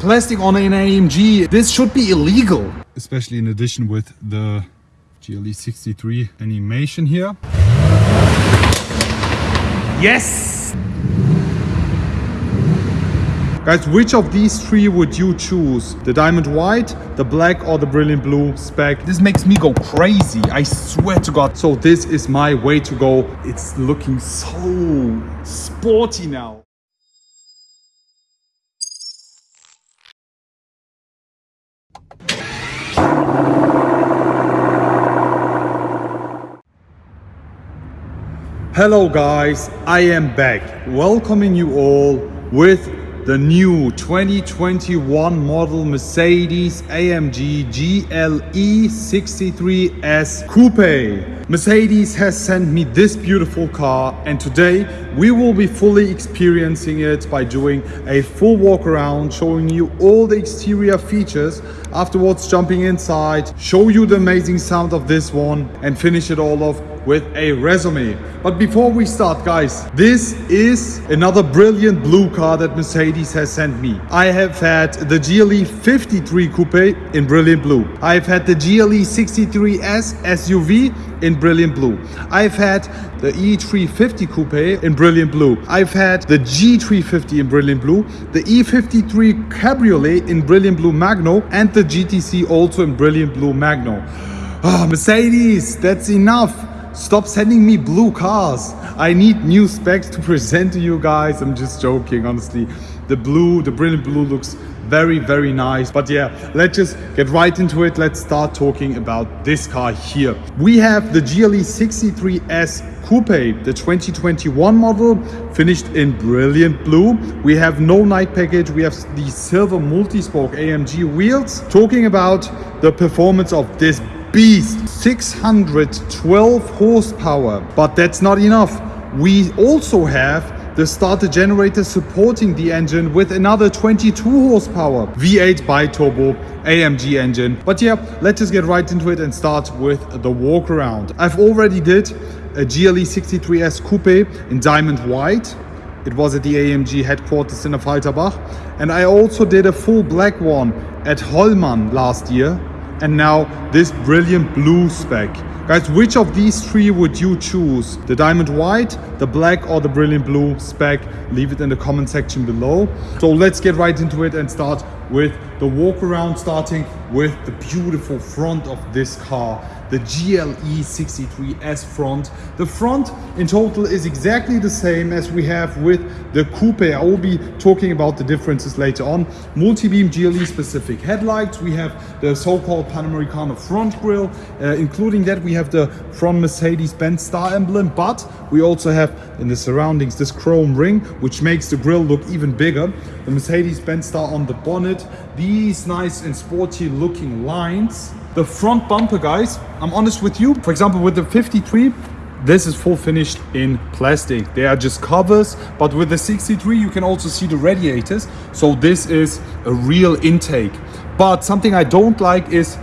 Plastic on an AMG, this should be illegal. Especially in addition with the GLE 63 animation here. Yes! Guys, which of these three would you choose? The diamond white, the black or the brilliant blue spec? This makes me go crazy, I swear to God. So this is my way to go. It's looking so sporty now. Hello guys, I am back welcoming you all with the new 2021 model Mercedes AMG GLE 63S Coupe. Mercedes has sent me this beautiful car and today we will be fully experiencing it by doing a full walk around, showing you all the exterior features, afterwards jumping inside, show you the amazing sound of this one and finish it all off with a resume. But before we start guys, this is another brilliant blue car that Mercedes has sent me. I have had the GLE 53 Coupe in brilliant blue. I've had the GLE 63S SUV in brilliant blue. I've had the E350 Coupe in brilliant blue. I've had the G350 in brilliant blue, the E53 Cabriolet in brilliant blue Magno and the GTC also in brilliant blue Magno. Ah, Mercedes, that's enough. Stop sending me blue cars. I need new specs to present to you guys. I'm just joking, honestly. The blue, the brilliant blue looks very, very nice. But yeah, let's just get right into it. Let's start talking about this car here. We have the GLE 63S Coupe, the 2021 model, finished in brilliant blue. We have no night package. We have the silver multi-spoke AMG wheels. Talking about the performance of this beast 612 horsepower but that's not enough we also have the starter generator supporting the engine with another 22 horsepower V8 bi-turbo AMG engine. But yeah, let's just get right into it and start with the walk around. I've already did a GLE 63S Coupe in diamond white. It was at the AMG headquarters in Affalterbach. And I also did a full black one at Hollmann last year and now this brilliant blue spec. Guys, which of these three would you choose? The diamond white, the black or the brilliant blue spec? Leave it in the comment section below. So let's get right into it and start with the walk around starting with the beautiful front of this car the GLE 63S front. The front in total is exactly the same as we have with the Coupe. I will be talking about the differences later on. Multi-beam GLE specific headlights. We have the so-called Panamericana front grille. Uh, including that we have the front Mercedes-Benz star emblem, but we also have in the surroundings this chrome ring, which makes the grille look even bigger. The Mercedes-Benz star on the bonnet. These nice and sporty looking lines the front bumper, guys, I'm honest with you. For example, with the 53, this is full finished in plastic. They are just covers, but with the 63, you can also see the radiators. So this is a real intake. But something I don't like is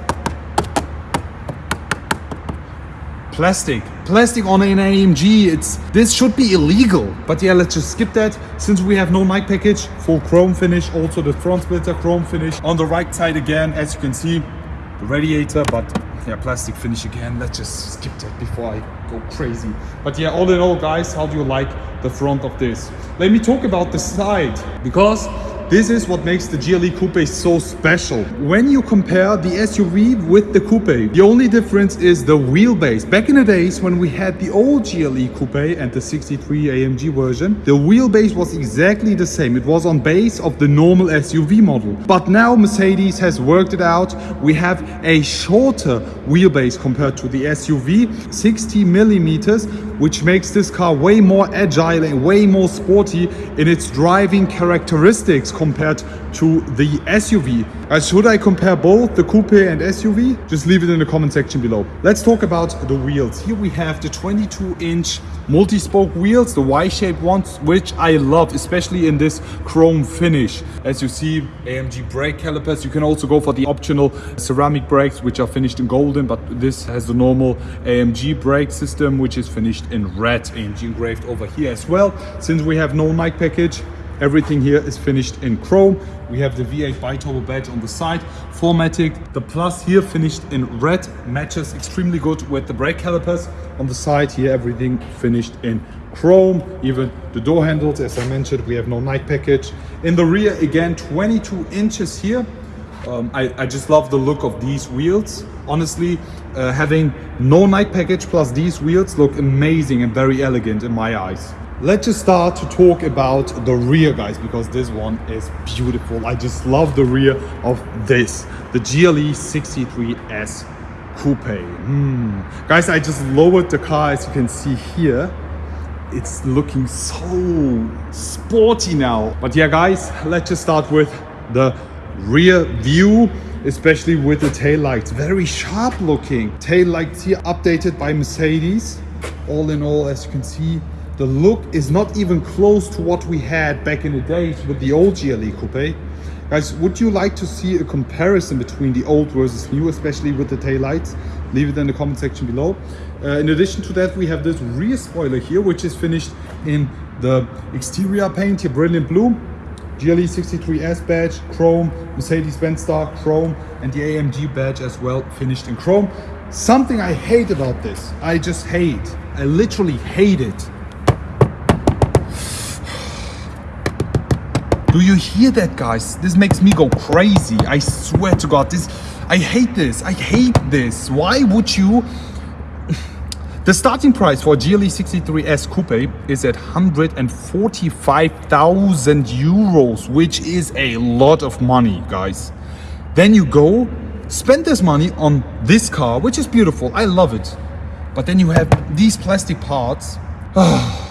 plastic. Plastic on an AMG it's this should be illegal. But yeah let's just skip that. Since we have no night package full chrome finish also the front splitter chrome finish. On the right side again as you can see the radiator but yeah plastic finish again. Let's just skip that before i go crazy. But yeah all in all guys how do you like the front of this? Let me talk about the side because this is what makes the GLE Coupe so special. When you compare the SUV with the Coupe, the only difference is the wheelbase. Back in the days when we had the old GLE Coupe and the 63 AMG version, the wheelbase was exactly the same. It was on base of the normal SUV model. But now Mercedes has worked it out. We have a shorter wheelbase compared to the SUV, 60 millimeters, which makes this car way more agile and way more sporty in its driving characteristics compared to the SUV. Uh, should I compare both the coupe and SUV? Just leave it in the comment section below. Let's talk about the wheels. Here we have the 22 inch multi-spoke wheels, the Y-shaped ones, which I love, especially in this chrome finish. As you see, AMG brake calipers. You can also go for the optional ceramic brakes, which are finished in golden, but this has the normal AMG brake system, which is finished in red. AMG engraved over here as well. Since we have no night package, Everything here is finished in chrome. We have the V8 biturbo badge on the side, 4MATIC. The Plus here finished in red, matches extremely good with the brake calipers. On the side here, everything finished in chrome. Even the door handles, as I mentioned, we have no night package. In the rear, again, 22 inches here. Um, I, I, just love the look of these wheels. Honestly, uh, having no night package plus these wheels look amazing and very elegant in my eyes. Let's just start to talk about the rear guys because this one is beautiful. I just love the rear of this, the GLE 63S Coupe. Mm. Guys, I just lowered the car as you can see here. It's looking so sporty now. But yeah guys, let's just start with the rear view especially with the tail lights very sharp looking tail lights here updated by mercedes all in all as you can see the look is not even close to what we had back in the days with the old gle coupe. Guys would you like to see a comparison between the old versus new especially with the tail lights leave it in the comment section below. Uh, in addition to that we have this rear spoiler here which is finished in the exterior paint here. Brilliant blue GLE 63S badge, chrome, Mercedes-Benz star, chrome, and the AMG badge as well, finished in chrome. Something I hate about this, I just hate, I literally hate it. Do you hear that guys? This makes me go crazy. I swear to God, this, I hate this, I hate this. Why would you the starting price for GLE 63S Coupe is at 145,000 euros, which is a lot of money, guys. Then you go, spend this money on this car, which is beautiful. I love it. But then you have these plastic parts. Ah.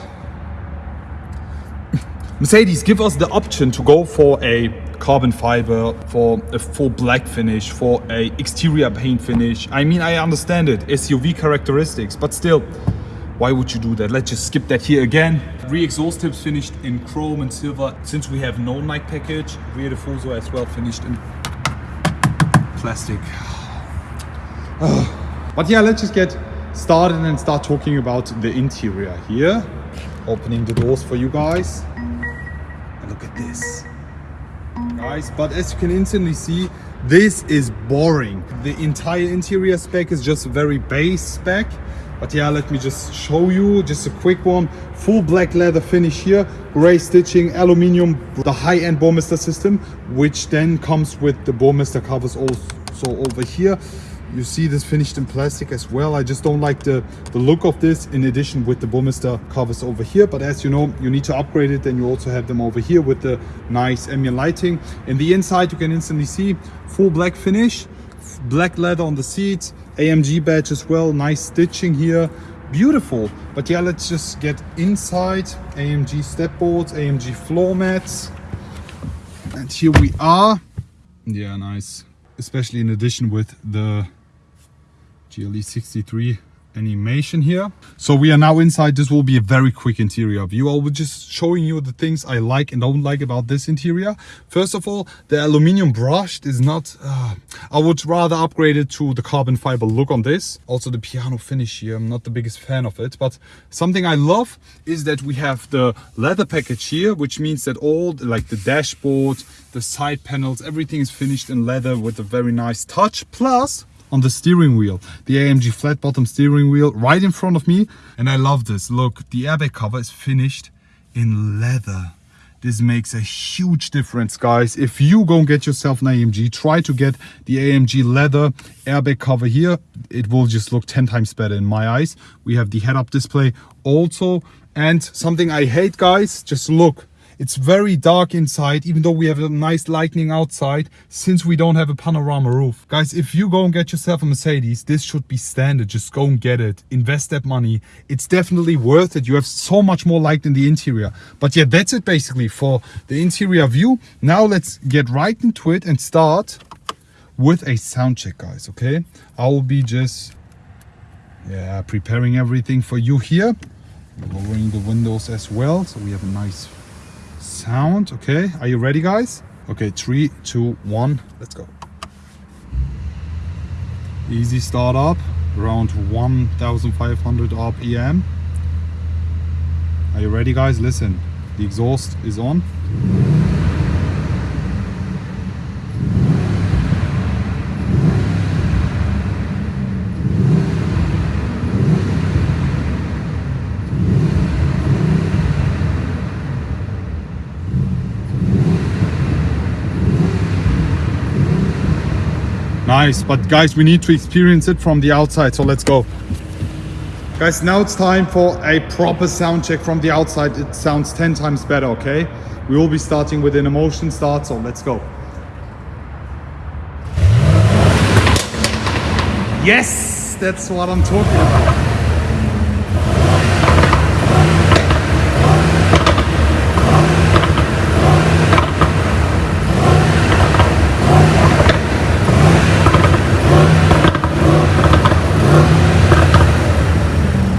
Mercedes, give us the option to go for a carbon fiber, for a full black finish, for a exterior paint finish. I mean, I understand it, SUV characteristics, but still, why would you do that? Let's just skip that here again. Rear exhaust tips finished in chrome and silver. Since we have no night package, rear diffuser as well finished in plastic. but yeah, let's just get started and start talking about the interior here. Opening the doors for you guys. Look at this. Guys but as you can instantly see this is boring. The entire interior spec is just very base spec. But yeah let me just show you just a quick one. Full black leather finish here gray stitching aluminium the high-end Burmester system which then comes with the Burmester covers also over here you see this finished in plastic as well. I just don't like the the look of this in addition with the Burmester covers over here. But as you know you need to upgrade it. Then you also have them over here with the nice ambient lighting. In the inside you can instantly see full black finish black leather on the seats amg badge as well nice stitching here. Beautiful. But yeah let's just get inside. Amg step boards amg floor mats. And here we are. Yeah nice. Especially in addition with the GLE 63 animation here. So we are now inside. This will be a very quick interior view. I will be just showing you the things I like and don't like about this interior. First of all, the aluminum brushed is not, uh, I would rather upgrade it to the carbon fiber look on this. Also the piano finish here, I'm not the biggest fan of it. But something I love is that we have the leather package here, which means that all like the dashboard, the side panels, everything is finished in leather with a very nice touch. Plus, on the steering wheel. The AMG flat bottom steering wheel right in front of me. And I love this. Look the airbag cover is finished in leather. This makes a huge difference guys. If you go and get yourself an AMG try to get the AMG leather airbag cover here. It will just look 10 times better in my eyes. We have the head-up display also. And something I hate guys just look it's very dark inside, even though we have a nice lighting outside, since we don't have a panorama roof. Guys, if you go and get yourself a Mercedes, this should be standard. Just go and get it. Invest that money. It's definitely worth it. You have so much more light in the interior. But yeah, that's it basically for the interior view. Now let's get right into it and start with a sound check, guys, okay? I will be just, yeah, preparing everything for you here lowering the windows as well so we have a nice sound okay. Are you ready guys? Okay three two one. Let's go. Easy start up around 1500 rpm are you ready guys? Listen the exhaust is on Nice, but guys, we need to experience it from the outside, so let's go. Guys, now it's time for a proper sound check from the outside. It sounds 10 times better, okay? We will be starting with an emotion start, so let's go. Yes, that's what I'm talking about.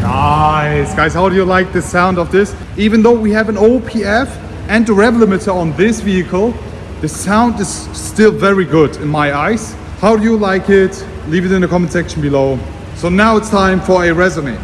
Nice, guys, how do you like the sound of this? Even though we have an OPF and a rev limiter on this vehicle, the sound is still very good in my eyes. How do you like it? Leave it in the comment section below. So now it's time for a resume.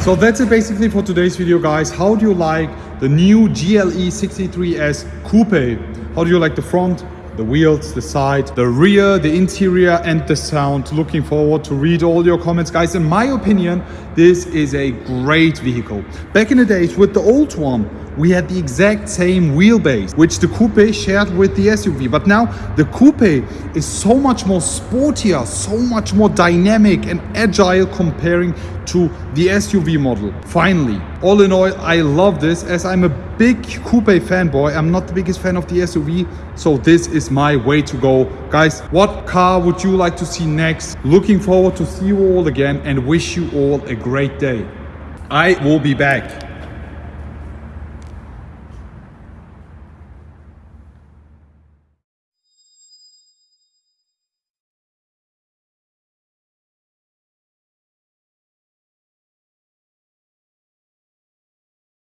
So that's it basically for today's video guys. How do you like the new GLE 63S Coupe? How do you like the front, the wheels, the side, the rear, the interior and the sound? Looking forward to read all your comments guys. In my opinion, this is a great vehicle. Back in the days with the old one, we had the exact same wheelbase which the coupe shared with the SUV but now the coupe is so much more sportier so much more dynamic and agile comparing to the SUV model. Finally all in all I love this. As I'm a big coupe fanboy I'm not the biggest fan of the SUV so this is my way to go. Guys what car would you like to see next? Looking forward to see you all again and wish you all a great day. I will be back